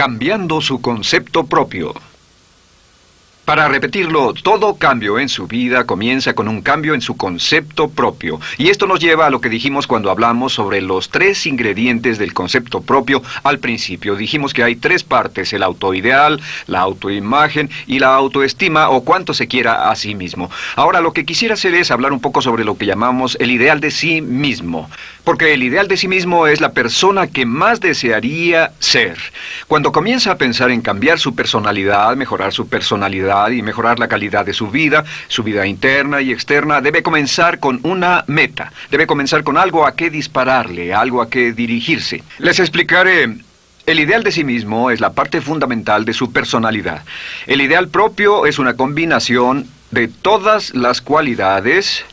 cambiando su concepto propio. Para repetirlo, todo cambio en su vida comienza con un cambio en su concepto propio. Y esto nos lleva a lo que dijimos cuando hablamos sobre los tres ingredientes del concepto propio al principio. Dijimos que hay tres partes, el autoideal, la autoimagen y la autoestima o cuánto se quiera a sí mismo. Ahora lo que quisiera hacer es hablar un poco sobre lo que llamamos el ideal de sí mismo. Porque el ideal de sí mismo es la persona que más desearía ser. Cuando comienza a pensar en cambiar su personalidad, mejorar su personalidad, y mejorar la calidad de su vida, su vida interna y externa, debe comenzar con una meta, debe comenzar con algo a qué dispararle, algo a qué dirigirse. Les explicaré el ideal de sí mismo es la parte fundamental de su personalidad. El ideal propio es una combinación de todas las cualidades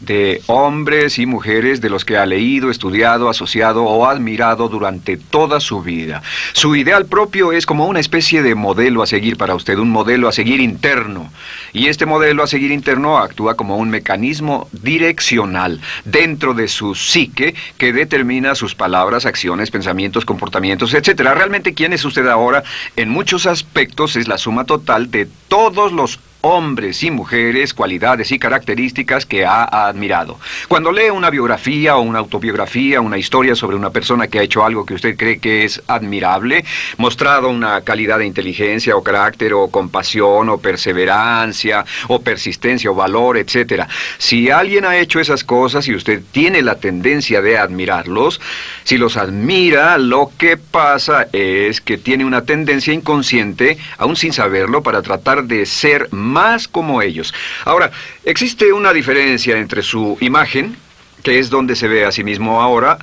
de hombres y mujeres de los que ha leído, estudiado, asociado o admirado durante toda su vida. Su ideal propio es como una especie de modelo a seguir para usted, un modelo a seguir interno. Y este modelo a seguir interno actúa como un mecanismo direccional dentro de su psique que determina sus palabras, acciones, pensamientos, comportamientos, etc. Realmente, ¿quién es usted ahora? En muchos aspectos es la suma total de todos los hombres y mujeres, cualidades y características que ha admirado. Cuando lee una biografía o una autobiografía, una historia sobre una persona que ha hecho algo que usted cree que es admirable, mostrado una calidad de inteligencia o carácter o compasión o perseverancia o persistencia o valor, etc. Si alguien ha hecho esas cosas y usted tiene la tendencia de admirarlos, si los admira, lo que pasa es que tiene una tendencia inconsciente, aún sin saberlo, para tratar de ser más como ellos. Ahora, existe una diferencia entre su imagen, que es donde se ve a sí mismo ahora,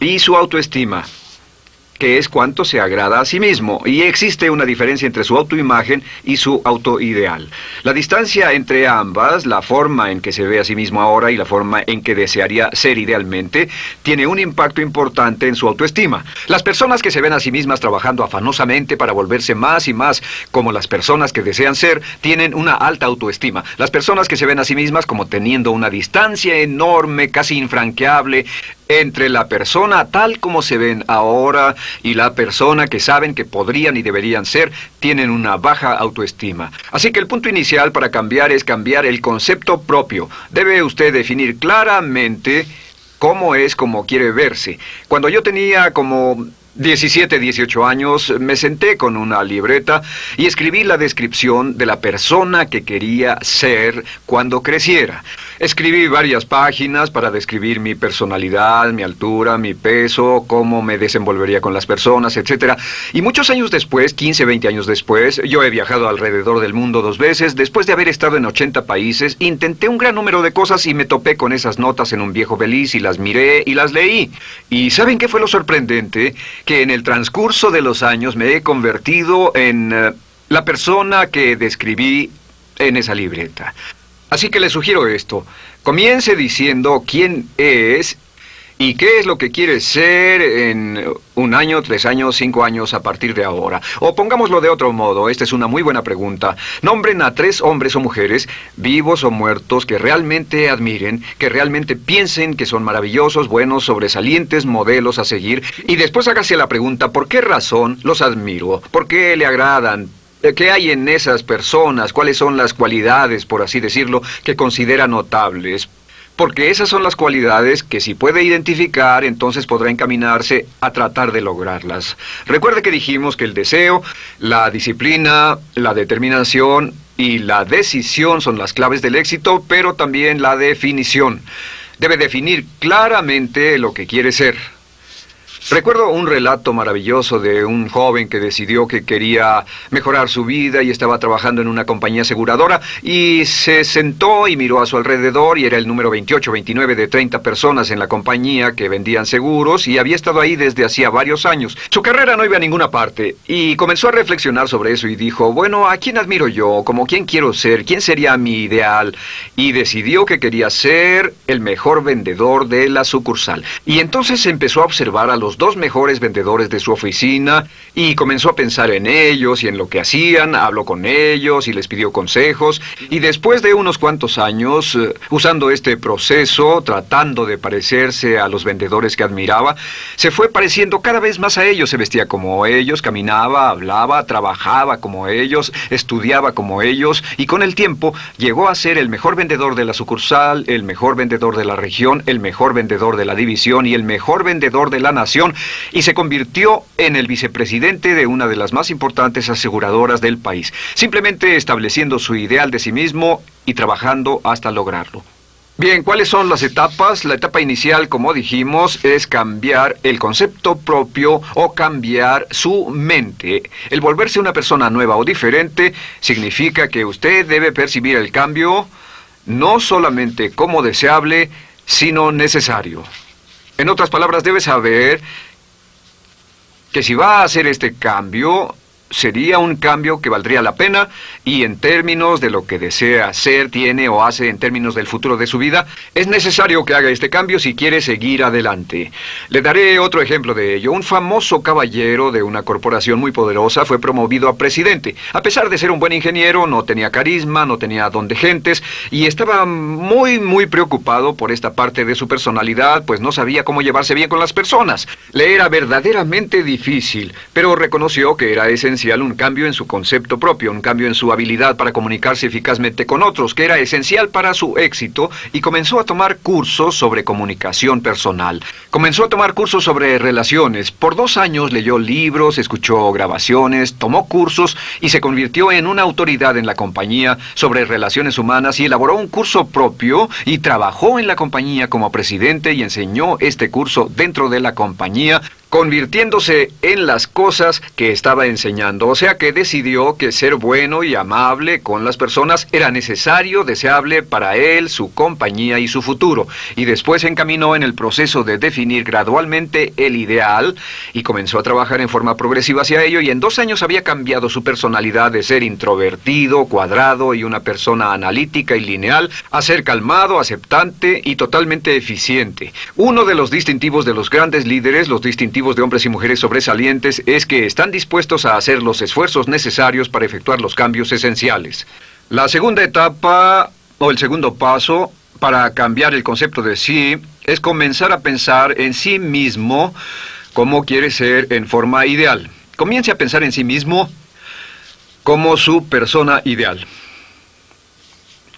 y su autoestima que es cuánto se agrada a sí mismo, y existe una diferencia entre su autoimagen y su autoideal. La distancia entre ambas, la forma en que se ve a sí mismo ahora y la forma en que desearía ser idealmente, tiene un impacto importante en su autoestima. Las personas que se ven a sí mismas trabajando afanosamente para volverse más y más como las personas que desean ser, tienen una alta autoestima. Las personas que se ven a sí mismas como teniendo una distancia enorme, casi infranqueable, entre la persona tal como se ven ahora y la persona que saben que podrían y deberían ser, tienen una baja autoestima. Así que el punto inicial para cambiar es cambiar el concepto propio. Debe usted definir claramente cómo es como quiere verse. Cuando yo tenía como 17, 18 años, me senté con una libreta y escribí la descripción de la persona que quería ser cuando creciera. Escribí varias páginas para describir mi personalidad, mi altura, mi peso, cómo me desenvolvería con las personas, etc. Y muchos años después, 15, 20 años después, yo he viajado alrededor del mundo dos veces, después de haber estado en 80 países, intenté un gran número de cosas y me topé con esas notas en un viejo beliz y las miré y las leí. ¿Y saben qué fue lo sorprendente? que en el transcurso de los años me he convertido en eh, la persona que describí en esa libreta. Así que le sugiero esto. Comience diciendo quién es ¿Y qué es lo que quiere ser en un año, tres años, cinco años a partir de ahora? O pongámoslo de otro modo, esta es una muy buena pregunta. Nombren a tres hombres o mujeres, vivos o muertos, que realmente admiren, que realmente piensen que son maravillosos, buenos, sobresalientes, modelos a seguir. Y después hágase la pregunta, ¿por qué razón los admiro? ¿Por qué le agradan? ¿Qué hay en esas personas? ¿Cuáles son las cualidades, por así decirlo, que considera notables? Porque esas son las cualidades que si puede identificar, entonces podrá encaminarse a tratar de lograrlas. Recuerde que dijimos que el deseo, la disciplina, la determinación y la decisión son las claves del éxito, pero también la definición. Debe definir claramente lo que quiere ser. Recuerdo un relato maravilloso de un joven que decidió que quería mejorar su vida y estaba trabajando en una compañía aseguradora y se sentó y miró a su alrededor y era el número 28, 29 de 30 personas en la compañía que vendían seguros y había estado ahí desde hacía varios años. Su carrera no iba a ninguna parte y comenzó a reflexionar sobre eso y dijo, bueno, ¿a quién admiro yo? ¿Como quién quiero ser? ¿Quién sería mi ideal? Y decidió que quería ser el mejor vendedor de la sucursal. Y entonces empezó a observar a los dos mejores vendedores de su oficina y comenzó a pensar en ellos y en lo que hacían, habló con ellos y les pidió consejos. Y después de unos cuantos años, eh, usando este proceso, tratando de parecerse a los vendedores que admiraba, se fue pareciendo cada vez más a ellos, se vestía como ellos, caminaba, hablaba, trabajaba como ellos, estudiaba como ellos y con el tiempo llegó a ser el mejor vendedor de la sucursal, el mejor vendedor de la región, el mejor vendedor de la división y el mejor vendedor de la nación y se convirtió en el vicepresidente de una de las más importantes aseguradoras del país, simplemente estableciendo su ideal de sí mismo y trabajando hasta lograrlo. Bien, ¿cuáles son las etapas? La etapa inicial, como dijimos, es cambiar el concepto propio o cambiar su mente. El volverse una persona nueva o diferente significa que usted debe percibir el cambio no solamente como deseable, sino necesario. En otras palabras, debe saber que si va a hacer este cambio, sería un cambio que valdría la pena y en términos de lo que desea ser, tiene o hace en términos del futuro de su vida, es necesario que haga este cambio si quiere seguir adelante. Le daré otro ejemplo de ello. Un famoso caballero de una corporación muy poderosa fue promovido a presidente. A pesar de ser un buen ingeniero, no tenía carisma, no tenía don de gentes y estaba muy, muy preocupado por esta parte de su personalidad, pues no sabía cómo llevarse bien con las personas. Le era verdaderamente difícil, pero reconoció que era esencial un cambio en su concepto propio, un cambio en su habilidad para comunicarse eficazmente con otros, que era esencial para su éxito, y comenzó a tomar cursos sobre comunicación personal. Comenzó a tomar cursos sobre relaciones. Por dos años leyó libros, escuchó grabaciones, tomó cursos y se convirtió en una autoridad en la compañía sobre relaciones humanas y elaboró un curso propio y trabajó en la compañía como presidente y enseñó este curso dentro de la compañía convirtiéndose en las cosas que estaba enseñando. O sea que decidió que ser bueno y amable con las personas era necesario, deseable para él, su compañía y su futuro. Y después se encaminó en el proceso de definir gradualmente el ideal y comenzó a trabajar en forma progresiva hacia ello y en dos años había cambiado su personalidad de ser introvertido, cuadrado y una persona analítica y lineal a ser calmado, aceptante y totalmente eficiente. Uno de los distintivos de los grandes líderes, los distintivos de hombres y mujeres sobresalientes es que están dispuestos a hacer los esfuerzos necesarios para efectuar los cambios esenciales. La segunda etapa, o el segundo paso, para cambiar el concepto de sí, es comenzar a pensar en sí mismo como quiere ser en forma ideal. Comience a pensar en sí mismo como su persona ideal.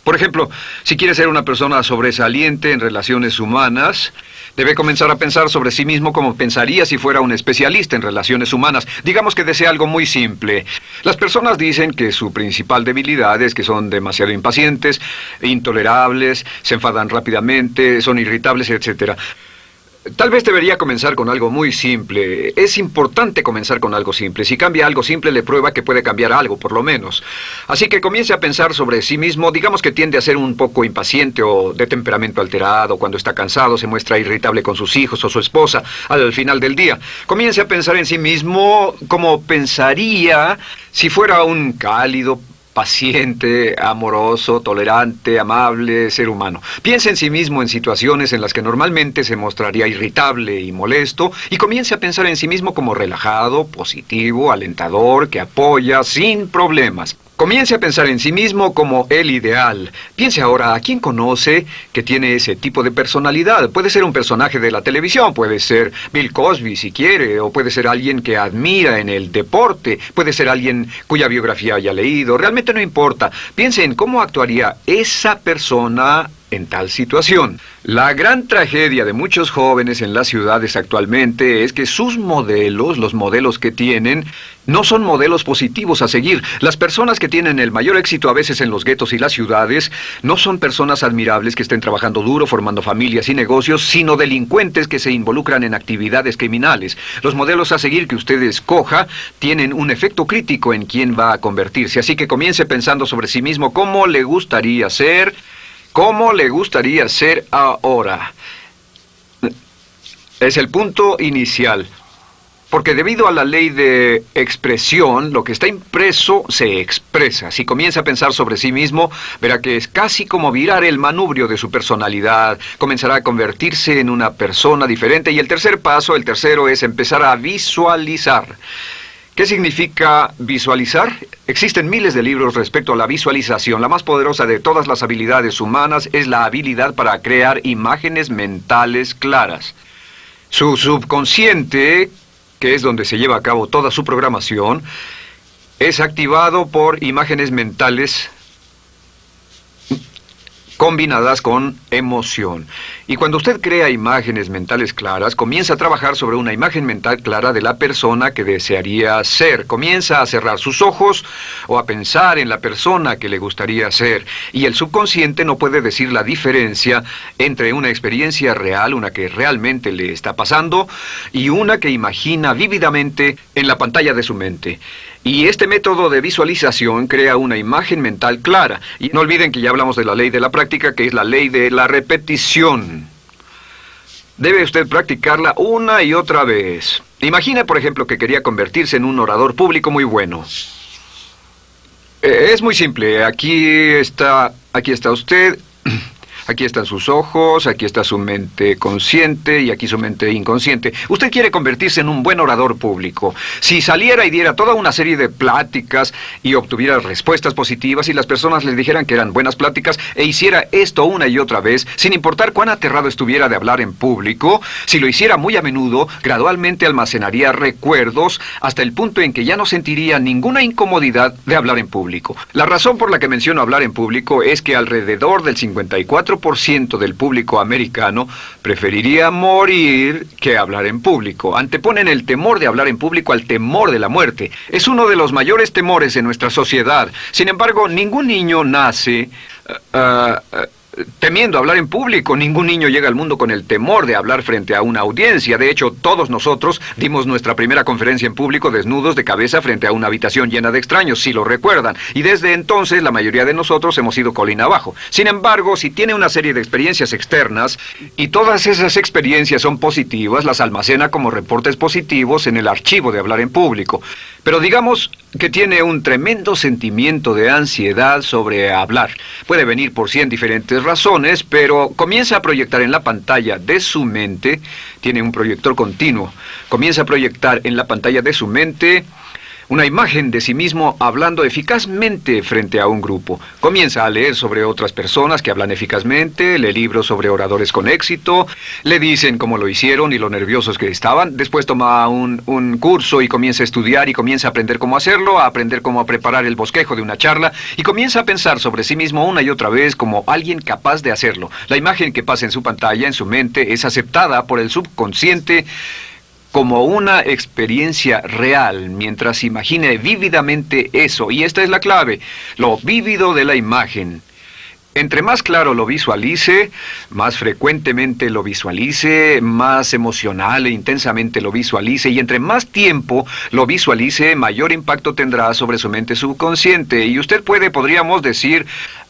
Por ejemplo, si quiere ser una persona sobresaliente en relaciones humanas, Debe comenzar a pensar sobre sí mismo como pensaría si fuera un especialista en relaciones humanas. Digamos que desea algo muy simple. Las personas dicen que su principal debilidad es que son demasiado impacientes, intolerables, se enfadan rápidamente, son irritables, etc. Tal vez debería comenzar con algo muy simple. Es importante comenzar con algo simple. Si cambia algo simple, le prueba que puede cambiar algo, por lo menos. Así que comience a pensar sobre sí mismo. Digamos que tiende a ser un poco impaciente o de temperamento alterado. Cuando está cansado, se muestra irritable con sus hijos o su esposa al final del día. Comience a pensar en sí mismo como pensaría si fuera un cálido, paciente, amoroso, tolerante, amable, ser humano. Piense en sí mismo en situaciones en las que normalmente se mostraría irritable y molesto y comience a pensar en sí mismo como relajado, positivo, alentador, que apoya sin problemas. Comience a pensar en sí mismo como el ideal. Piense ahora a quién conoce que tiene ese tipo de personalidad. Puede ser un personaje de la televisión, puede ser Bill Cosby si quiere, o puede ser alguien que admira en el deporte, puede ser alguien cuya biografía haya leído. Realmente no importa. Piense en cómo actuaría esa persona en tal situación. La gran tragedia de muchos jóvenes en las ciudades actualmente es que sus modelos, los modelos que tienen, no son modelos positivos a seguir. Las personas que tienen el mayor éxito a veces en los guetos y las ciudades no son personas admirables que estén trabajando duro, formando familias y negocios, sino delincuentes que se involucran en actividades criminales. Los modelos a seguir que usted escoja tienen un efecto crítico en quién va a convertirse. Así que comience pensando sobre sí mismo cómo le gustaría ser ¿Cómo le gustaría ser ahora? Es el punto inicial. Porque debido a la ley de expresión, lo que está impreso se expresa. Si comienza a pensar sobre sí mismo, verá que es casi como virar el manubrio de su personalidad. Comenzará a convertirse en una persona diferente. Y el tercer paso, el tercero, es empezar a visualizar. ¿Qué significa visualizar? Existen miles de libros respecto a la visualización. La más poderosa de todas las habilidades humanas es la habilidad para crear imágenes mentales claras. Su subconsciente que es donde se lleva a cabo toda su programación, es activado por imágenes mentales combinadas con emoción. Y cuando usted crea imágenes mentales claras, comienza a trabajar sobre una imagen mental clara de la persona que desearía ser. Comienza a cerrar sus ojos o a pensar en la persona que le gustaría ser. Y el subconsciente no puede decir la diferencia entre una experiencia real, una que realmente le está pasando, y una que imagina vívidamente en la pantalla de su mente. Y este método de visualización crea una imagen mental clara. Y no olviden que ya hablamos de la ley de la práctica, que es la ley de la repetición. Debe usted practicarla una y otra vez. Imagina, por ejemplo, que quería convertirse en un orador público muy bueno. Eh, es muy simple. Aquí está, aquí está usted. Aquí están sus ojos, aquí está su mente consciente y aquí su mente inconsciente. Usted quiere convertirse en un buen orador público. Si saliera y diera toda una serie de pláticas y obtuviera respuestas positivas y las personas le dijeran que eran buenas pláticas e hiciera esto una y otra vez, sin importar cuán aterrado estuviera de hablar en público, si lo hiciera muy a menudo, gradualmente almacenaría recuerdos hasta el punto en que ya no sentiría ninguna incomodidad de hablar en público. La razón por la que menciono hablar en público es que alrededor del 54 ciento del público americano preferiría morir que hablar en público. Anteponen el temor de hablar en público al temor de la muerte. Es uno de los mayores temores en nuestra sociedad. Sin embargo, ningún niño nace... Uh, uh, temiendo hablar en público. Ningún niño llega al mundo con el temor de hablar frente a una audiencia. De hecho, todos nosotros dimos nuestra primera conferencia en público desnudos de cabeza frente a una habitación llena de extraños, si lo recuerdan. Y desde entonces la mayoría de nosotros hemos ido colina abajo. Sin embargo, si tiene una serie de experiencias externas y todas esas experiencias son positivas, las almacena como reportes positivos en el archivo de hablar en público. Pero digamos que tiene un tremendo sentimiento de ansiedad sobre hablar. Puede venir por cien diferentes razones, pero comienza a proyectar en la pantalla de su mente, tiene un proyector continuo, comienza a proyectar en la pantalla de su mente una imagen de sí mismo hablando eficazmente frente a un grupo. Comienza a leer sobre otras personas que hablan eficazmente, lee libros sobre oradores con éxito, le dicen cómo lo hicieron y lo nerviosos que estaban, después toma un, un curso y comienza a estudiar y comienza a aprender cómo hacerlo, a aprender cómo preparar el bosquejo de una charla y comienza a pensar sobre sí mismo una y otra vez como alguien capaz de hacerlo. La imagen que pasa en su pantalla, en su mente, es aceptada por el subconsciente como una experiencia real mientras imagine vívidamente eso. Y esta es la clave, lo vívido de la imagen. Entre más claro lo visualice, más frecuentemente lo visualice, más emocional e intensamente lo visualice, y entre más tiempo lo visualice, mayor impacto tendrá sobre su mente subconsciente. Y usted puede, podríamos decir,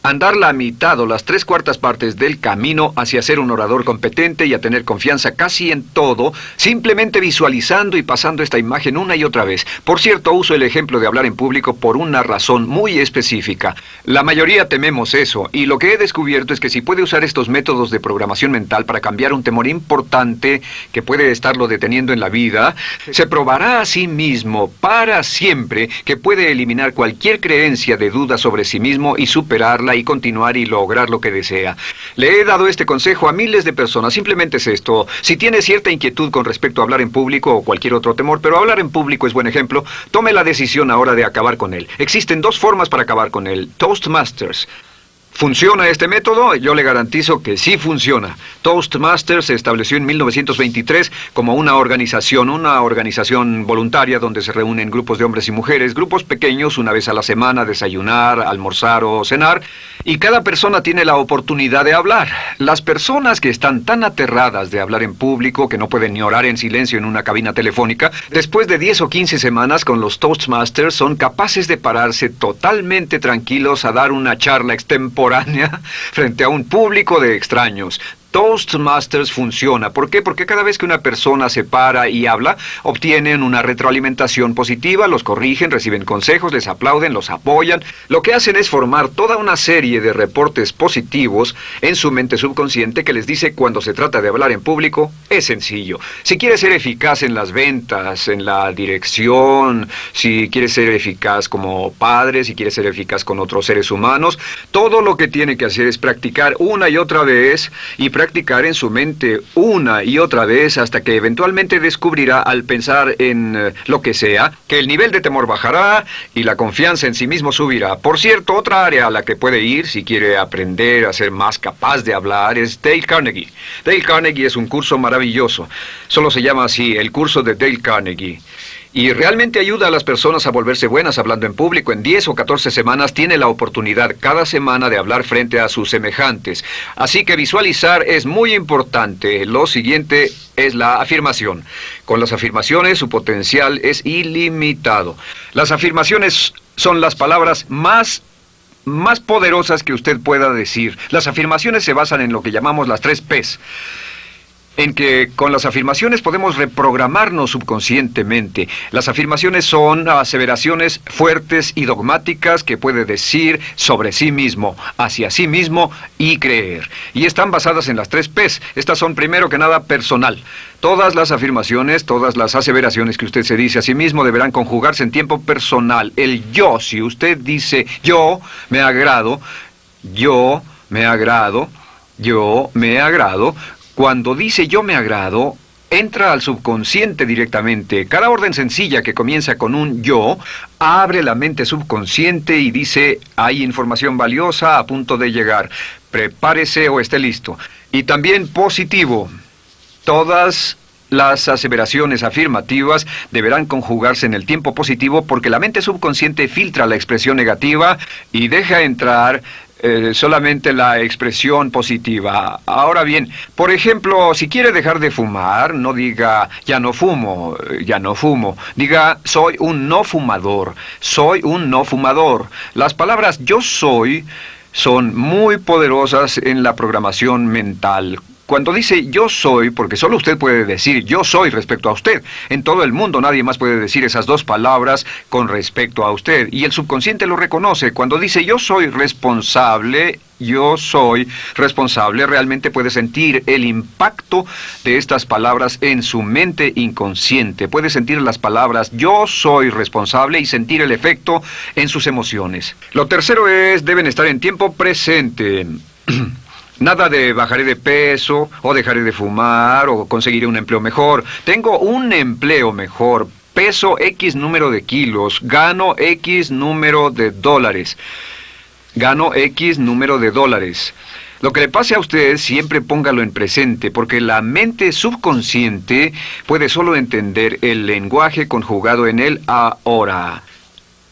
andar la mitad o las tres cuartas partes del camino hacia ser un orador competente y a tener confianza casi en todo, simplemente visualizando y pasando esta imagen una y otra vez. Por cierto, uso el ejemplo de hablar en público por una razón muy específica. La mayoría tememos eso, y lo que he descubierto es que si puede usar estos métodos de programación mental para cambiar un temor importante que puede estarlo deteniendo en la vida, se probará a sí mismo para siempre que puede eliminar cualquier creencia de duda sobre sí mismo y superarla y continuar y lograr lo que desea. Le he dado este consejo a miles de personas, simplemente es esto. Si tiene cierta inquietud con respecto a hablar en público o cualquier otro temor, pero hablar en público es buen ejemplo, tome la decisión ahora de acabar con él. Existen dos formas para acabar con él. Toastmasters. ¿Funciona este método? Yo le garantizo que sí funciona. Toastmasters se estableció en 1923 como una organización, una organización voluntaria donde se reúnen grupos de hombres y mujeres, grupos pequeños una vez a la semana, desayunar, almorzar o cenar, y cada persona tiene la oportunidad de hablar. Las personas que están tan aterradas de hablar en público que no pueden ni orar en silencio en una cabina telefónica, después de 10 o 15 semanas con los Toastmasters son capaces de pararse totalmente tranquilos a dar una charla extemporánea frente a un público de extraños. Toastmasters funciona. ¿Por qué? Porque cada vez que una persona se para y habla, obtienen una retroalimentación positiva, los corrigen, reciben consejos, les aplauden, los apoyan. Lo que hacen es formar toda una serie de reportes positivos en su mente subconsciente que les dice cuando se trata de hablar en público, es sencillo. Si quieres ser eficaz en las ventas, en la dirección, si quieres ser eficaz como padre, si quieres ser eficaz con otros seres humanos, todo lo que tiene que hacer es practicar una y otra vez y practicar en su mente una y otra vez hasta que eventualmente descubrirá al pensar en eh, lo que sea, que el nivel de temor bajará y la confianza en sí mismo subirá. Por cierto, otra área a la que puede ir si quiere aprender a ser más capaz de hablar es Dale Carnegie. Dale Carnegie es un curso maravilloso. Solo se llama así, el curso de Dale Carnegie y realmente ayuda a las personas a volverse buenas hablando en público. En 10 o 14 semanas tiene la oportunidad cada semana de hablar frente a sus semejantes. Así que visualizar es muy importante. Lo siguiente es la afirmación. Con las afirmaciones su potencial es ilimitado. Las afirmaciones son las palabras más más poderosas que usted pueda decir. Las afirmaciones se basan en lo que llamamos las tres P's en que con las afirmaciones podemos reprogramarnos subconscientemente. Las afirmaciones son aseveraciones fuertes y dogmáticas que puede decir sobre sí mismo, hacia sí mismo y creer. Y están basadas en las tres P's. Estas son primero que nada personal. Todas las afirmaciones, todas las aseveraciones que usted se dice a sí mismo deberán conjugarse en tiempo personal. El yo, si usted dice yo me agrado, yo me agrado, yo me agrado, cuando dice yo me agrado, entra al subconsciente directamente. Cada orden sencilla que comienza con un yo abre la mente subconsciente y dice hay información valiosa a punto de llegar. Prepárese o esté listo. Y también positivo. Todas las aseveraciones afirmativas deberán conjugarse en el tiempo positivo porque la mente subconsciente filtra la expresión negativa y deja entrar eh, solamente la expresión positiva. Ahora bien, por ejemplo, si quiere dejar de fumar, no diga ya no fumo, ya no fumo. Diga soy un no fumador, soy un no fumador. Las palabras yo soy son muy poderosas en la programación mental. Cuando dice yo soy, porque solo usted puede decir yo soy respecto a usted, en todo el mundo nadie más puede decir esas dos palabras con respecto a usted, y el subconsciente lo reconoce. Cuando dice yo soy responsable, yo soy responsable, realmente puede sentir el impacto de estas palabras en su mente inconsciente. Puede sentir las palabras yo soy responsable y sentir el efecto en sus emociones. Lo tercero es, deben estar en tiempo presente. Nada de bajaré de peso, o dejaré de fumar, o conseguiré un empleo mejor. Tengo un empleo mejor, peso X número de kilos, gano X número de dólares. Gano X número de dólares. Lo que le pase a usted siempre póngalo en presente, porque la mente subconsciente puede solo entender el lenguaje conjugado en el ahora.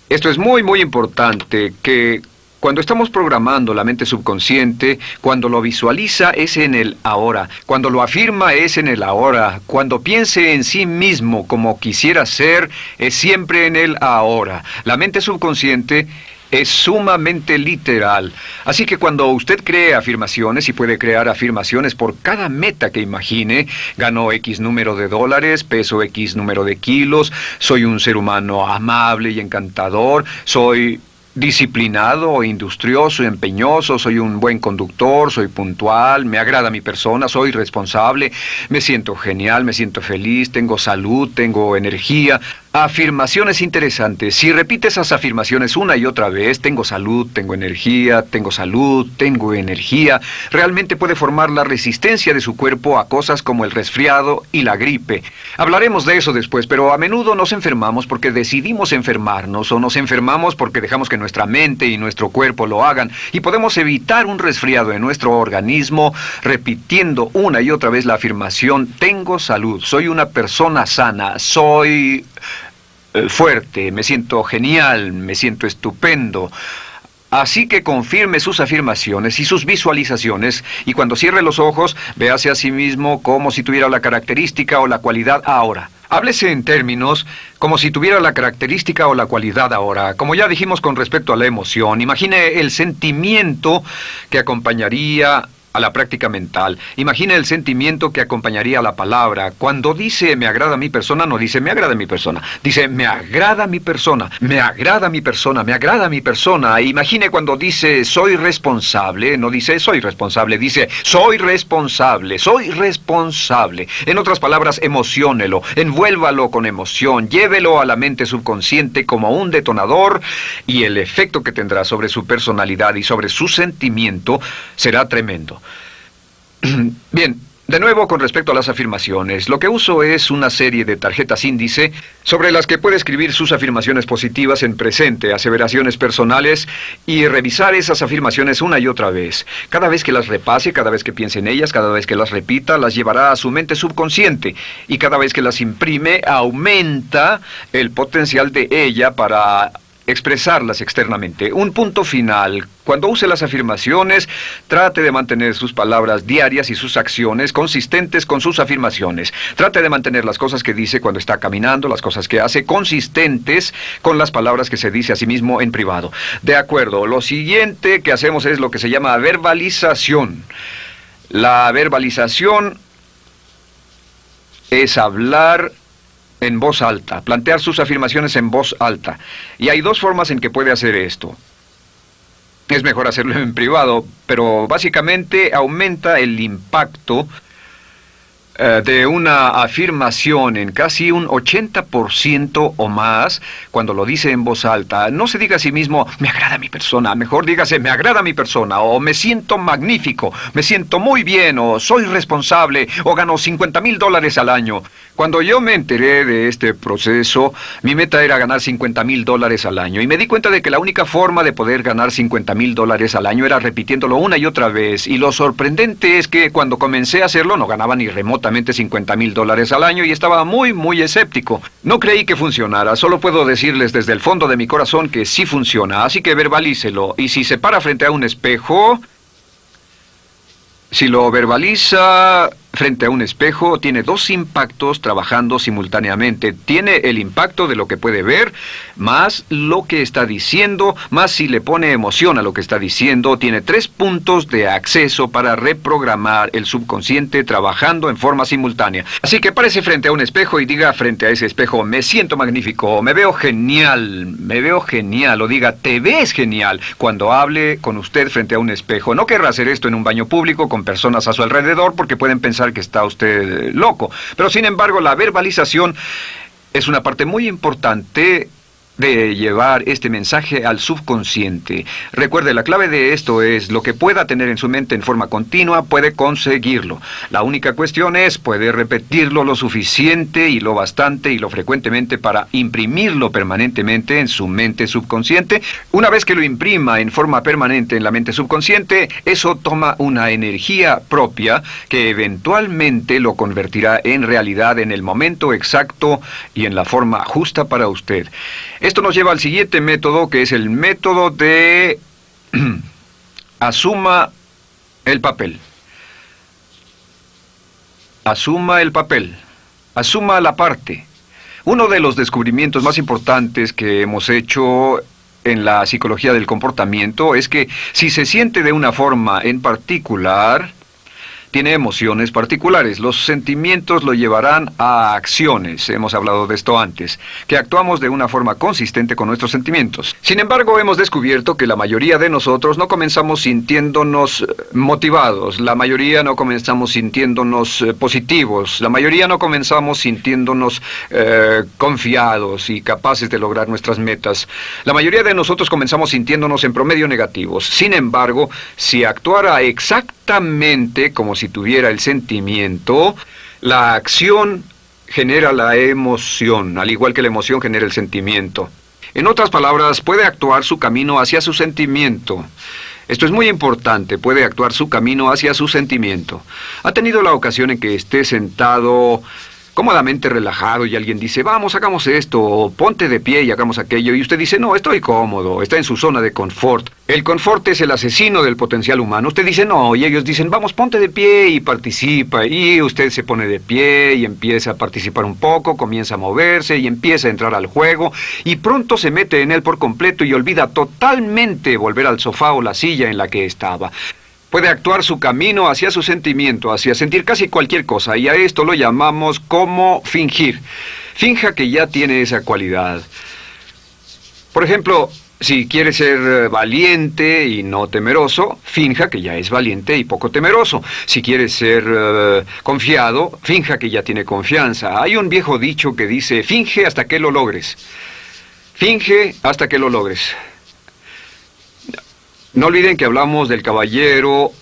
Esto es muy, muy importante, que cuando estamos programando la mente subconsciente, cuando lo visualiza es en el ahora, cuando lo afirma es en el ahora, cuando piense en sí mismo como quisiera ser, es siempre en el ahora. La mente subconsciente es sumamente literal. Así que cuando usted cree afirmaciones y puede crear afirmaciones por cada meta que imagine, ganó X número de dólares, peso X número de kilos, soy un ser humano amable y encantador, soy disciplinado, industrioso, empeñoso, soy un buen conductor, soy puntual, me agrada mi persona, soy responsable, me siento genial, me siento feliz, tengo salud, tengo energía. Afirmaciones interesantes. Si repite esas afirmaciones una y otra vez, tengo salud, tengo energía, tengo salud, tengo energía, realmente puede formar la resistencia de su cuerpo a cosas como el resfriado y la gripe. Hablaremos de eso después, pero a menudo nos enfermamos porque decidimos enfermarnos o nos enfermamos porque dejamos que nuestra mente y nuestro cuerpo lo hagan y podemos evitar un resfriado en nuestro organismo repitiendo una y otra vez la afirmación tengo salud, soy una persona sana, soy eh, fuerte, me siento genial, me siento estupendo. Así que confirme sus afirmaciones y sus visualizaciones y cuando cierre los ojos, véase a sí mismo como si tuviera la característica o la cualidad ahora. Háblese en términos como si tuviera la característica o la cualidad ahora. Como ya dijimos con respecto a la emoción, imagine el sentimiento que acompañaría a la práctica mental. Imagina el sentimiento que acompañaría a la palabra. Cuando dice me agrada mi persona, no dice me agrada mi persona. Dice me agrada mi persona, me agrada mi persona, me agrada mi persona. Imagine cuando dice soy responsable, no dice soy responsable, dice soy responsable, soy responsable. En otras palabras, emociónelo, envuélvalo con emoción, llévelo a la mente subconsciente como un detonador y el efecto que tendrá sobre su personalidad y sobre su sentimiento será tremendo. Bien, de nuevo, con respecto a las afirmaciones, lo que uso es una serie de tarjetas índice sobre las que puede escribir sus afirmaciones positivas en presente, aseveraciones personales y revisar esas afirmaciones una y otra vez. Cada vez que las repase, cada vez que piense en ellas, cada vez que las repita, las llevará a su mente subconsciente y cada vez que las imprime, aumenta el potencial de ella para expresarlas externamente. Un punto final. Cuando use las afirmaciones, trate de mantener sus palabras diarias y sus acciones consistentes con sus afirmaciones. Trate de mantener las cosas que dice cuando está caminando, las cosas que hace, consistentes con las palabras que se dice a sí mismo en privado. De acuerdo, lo siguiente que hacemos es lo que se llama verbalización. La verbalización es hablar en voz alta, plantear sus afirmaciones en voz alta. Y hay dos formas en que puede hacer esto. Es mejor hacerlo en privado, pero básicamente aumenta el impacto eh, de una afirmación en casi un 80% o más cuando lo dice en voz alta. No se diga a sí mismo, me agrada mi persona, mejor dígase, me agrada mi persona, o me siento magnífico, me siento muy bien, o soy responsable, o gano 50 mil dólares al año. Cuando yo me enteré de este proceso, mi meta era ganar 50 mil dólares al año y me di cuenta de que la única forma de poder ganar 50 mil dólares al año era repitiéndolo una y otra vez. Y lo sorprendente es que cuando comencé a hacerlo no ganaba ni remotamente 50 mil dólares al año y estaba muy, muy escéptico. No creí que funcionara, solo puedo decirles desde el fondo de mi corazón que sí funciona, así que verbalícelo. Y si se para frente a un espejo, si lo verbaliza frente a un espejo, tiene dos impactos trabajando simultáneamente. Tiene el impacto de lo que puede ver, más lo que está diciendo, más si le pone emoción a lo que está diciendo. Tiene tres puntos de acceso para reprogramar el subconsciente trabajando en forma simultánea. Así que párese frente a un espejo y diga frente a ese espejo, me siento magnífico, me veo genial, me veo genial, o diga, te ves genial cuando hable con usted frente a un espejo. No querrá hacer esto en un baño público con personas a su alrededor porque pueden pensar que está usted loco. Pero sin embargo, la verbalización es una parte muy importante de llevar este mensaje al subconsciente. Recuerde, la clave de esto es lo que pueda tener en su mente en forma continua, puede conseguirlo. La única cuestión es, puede repetirlo lo suficiente y lo bastante y lo frecuentemente para imprimirlo permanentemente en su mente subconsciente. Una vez que lo imprima en forma permanente en la mente subconsciente, eso toma una energía propia que eventualmente lo convertirá en realidad en el momento exacto y en la forma justa para usted. Esto nos lleva al siguiente método, que es el método de asuma el papel. Asuma el papel. Asuma la parte. Uno de los descubrimientos más importantes que hemos hecho en la psicología del comportamiento es que si se siente de una forma en particular, tiene emociones particulares. Los sentimientos lo llevarán a acciones, hemos hablado de esto antes, que actuamos de una forma consistente con nuestros sentimientos. Sin embargo, hemos descubierto que la mayoría de nosotros no comenzamos sintiéndonos eh, motivados, la mayoría no comenzamos sintiéndonos eh, positivos, la mayoría no comenzamos sintiéndonos eh, confiados y capaces de lograr nuestras metas. La mayoría de nosotros comenzamos sintiéndonos en promedio negativos. Sin embargo, si actuara exactamente como si tuviera el sentimiento, la acción genera la emoción, al igual que la emoción genera el sentimiento. En otras palabras, puede actuar su camino hacia su sentimiento. Esto es muy importante, puede actuar su camino hacia su sentimiento. ¿Ha tenido la ocasión en que esté sentado cómodamente relajado y alguien dice, vamos, hagamos esto, o ponte de pie y hagamos aquello, y usted dice, no, estoy cómodo, está en su zona de confort. El confort es el asesino del potencial humano. Usted dice, no, y ellos dicen, vamos, ponte de pie y participa, y usted se pone de pie y empieza a participar un poco, comienza a moverse y empieza a entrar al juego, y pronto se mete en él por completo y olvida totalmente volver al sofá o la silla en la que estaba. Puede actuar su camino hacia su sentimiento, hacia sentir casi cualquier cosa, y a esto lo llamamos como fingir. Finja que ya tiene esa cualidad. Por ejemplo, si quiere ser eh, valiente y no temeroso, finja que ya es valiente y poco temeroso. Si quiere ser eh, confiado, finja que ya tiene confianza. Hay un viejo dicho que dice, finge hasta que lo logres. Finge hasta que lo logres. No olviden que hablamos del caballero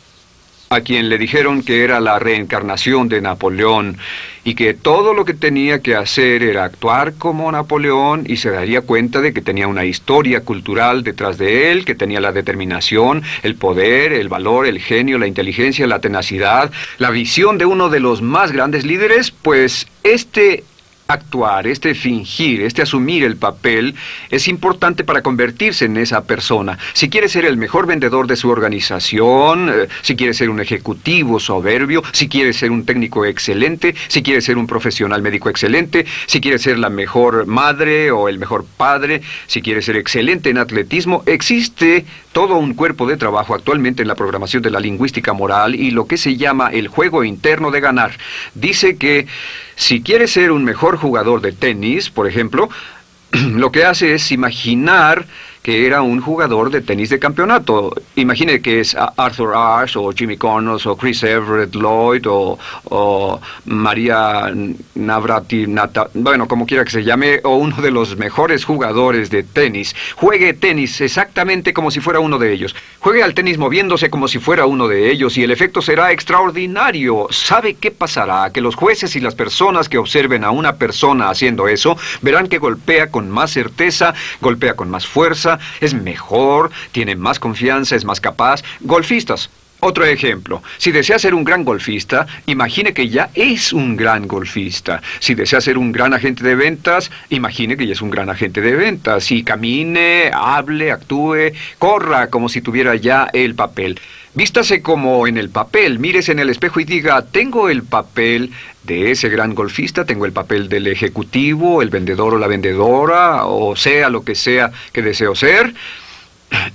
a quien le dijeron que era la reencarnación de Napoleón y que todo lo que tenía que hacer era actuar como Napoleón y se daría cuenta de que tenía una historia cultural detrás de él, que tenía la determinación, el poder, el valor, el genio, la inteligencia, la tenacidad, la visión de uno de los más grandes líderes, pues este actuar, este fingir, este asumir el papel, es importante para convertirse en esa persona. Si quiere ser el mejor vendedor de su organización, eh, si quiere ser un ejecutivo soberbio, si quiere ser un técnico excelente, si quiere ser un profesional médico excelente, si quiere ser la mejor madre o el mejor padre, si quiere ser excelente en atletismo, existe todo un cuerpo de trabajo actualmente en la programación de la lingüística moral y lo que se llama el juego interno de ganar. Dice que si quiere ser un mejor jugador de tenis, por ejemplo, lo que hace es imaginar que era un jugador de tenis de campeonato. Imagine que es Arthur Ashe o Jimmy Connors o Chris Everett Lloyd o, María Navrati, bueno, como quiera que se llame, o uno de los mejores jugadores de tenis. Juegue tenis exactamente como si fuera uno de ellos. Juegue al tenis moviéndose como si fuera uno de ellos y el efecto será extraordinario. ¿Sabe qué pasará? Que los jueces y las personas que observen a una persona haciendo eso verán que golpea con más certeza, golpea con más fuerza, es mejor, tiene más confianza, es más capaz. Golfistas. Otro ejemplo, si desea ser un gran golfista, imagine que ya es un gran golfista. Si desea ser un gran agente de ventas, imagine que ya es un gran agente de ventas. Y camine, hable, actúe, corra como si tuviera ya el papel. Vístase como en el papel, mírese en el espejo y diga, tengo el papel de ese gran golfista, tengo el papel del ejecutivo, el vendedor o la vendedora, o sea lo que sea que deseo ser.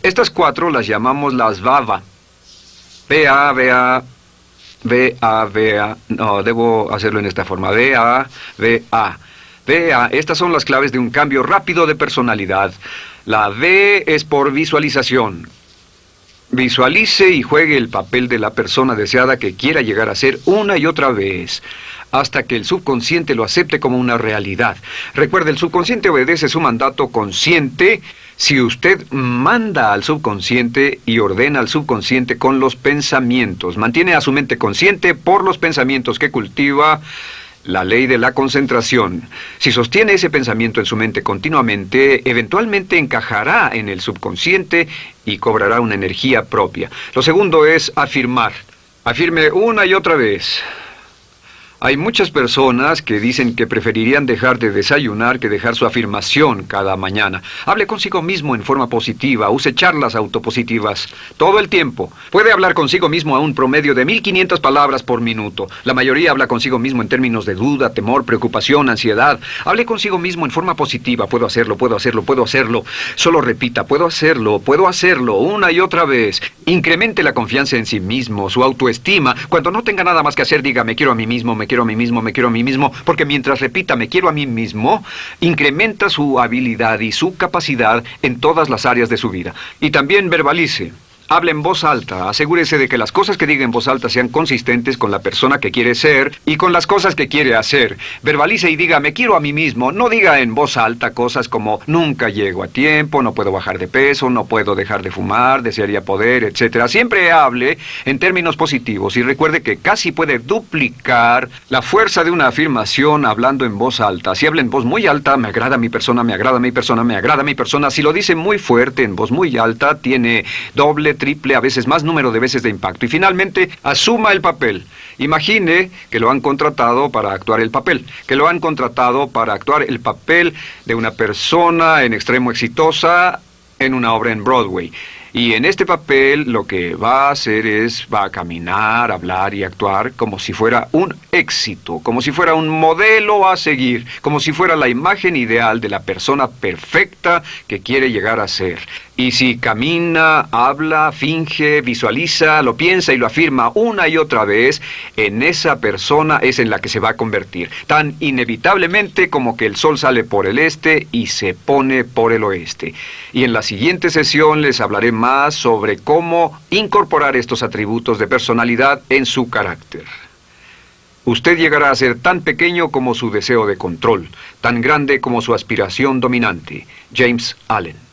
Estas cuatro las llamamos las VAVA. V-A, V-A, V-A, V-A. No, debo hacerlo en esta forma. V-A, V-A. V-A. Estas son las claves de un cambio rápido de personalidad. La V es por visualización. Visualice y juegue el papel de la persona deseada que quiera llegar a ser una y otra vez, hasta que el subconsciente lo acepte como una realidad. Recuerde, el subconsciente obedece su mandato consciente si usted manda al subconsciente y ordena al subconsciente con los pensamientos, mantiene a su mente consciente por los pensamientos que cultiva, la ley de la concentración. Si sostiene ese pensamiento en su mente continuamente, eventualmente encajará en el subconsciente y cobrará una energía propia. Lo segundo es afirmar. Afirme una y otra vez. Hay muchas personas que dicen que preferirían dejar de desayunar que dejar su afirmación cada mañana. Hable consigo mismo en forma positiva, use charlas autopositivas todo el tiempo. Puede hablar consigo mismo a un promedio de 1500 palabras por minuto. La mayoría habla consigo mismo en términos de duda, temor, preocupación, ansiedad. Hable consigo mismo en forma positiva. Puedo hacerlo, puedo hacerlo, puedo hacerlo. Solo repita, puedo hacerlo, puedo hacerlo, una y otra vez. Incremente la confianza en sí mismo, su autoestima. Cuando no tenga nada más que hacer, diga, me quiero a mí mismo, me quiero a mí mismo, me quiero a mí mismo, porque mientras repita me quiero a mí mismo, incrementa su habilidad y su capacidad en todas las áreas de su vida. Y también verbalice. Hable en voz alta, asegúrese de que las cosas que diga en voz alta sean consistentes con la persona que quiere ser y con las cosas que quiere hacer. Verbalice y diga, me quiero a mí mismo. No diga en voz alta cosas como, nunca llego a tiempo, no puedo bajar de peso, no puedo dejar de fumar, desearía poder, etc. Siempre hable en términos positivos y recuerde que casi puede duplicar la fuerza de una afirmación hablando en voz alta. Si habla en voz muy alta, me agrada mi persona, me agrada mi persona, me agrada mi persona. Si lo dice muy fuerte, en voz muy alta, tiene doble triple, a veces más número de veces de impacto. Y finalmente, asuma el papel. Imagine que lo han contratado para actuar el papel, que lo han contratado para actuar el papel de una persona en extremo exitosa en una obra en Broadway. Y en este papel lo que va a hacer es, va a caminar, hablar y actuar como si fuera un éxito, como si fuera un modelo a seguir, como si fuera la imagen ideal de la persona perfecta que quiere llegar a ser. Y si camina, habla, finge, visualiza, lo piensa y lo afirma una y otra vez, en esa persona es en la que se va a convertir, tan inevitablemente como que el sol sale por el este y se pone por el oeste. Y en la siguiente sesión les hablaré sobre cómo incorporar estos atributos de personalidad en su carácter. Usted llegará a ser tan pequeño como su deseo de control, tan grande como su aspiración dominante. James Allen.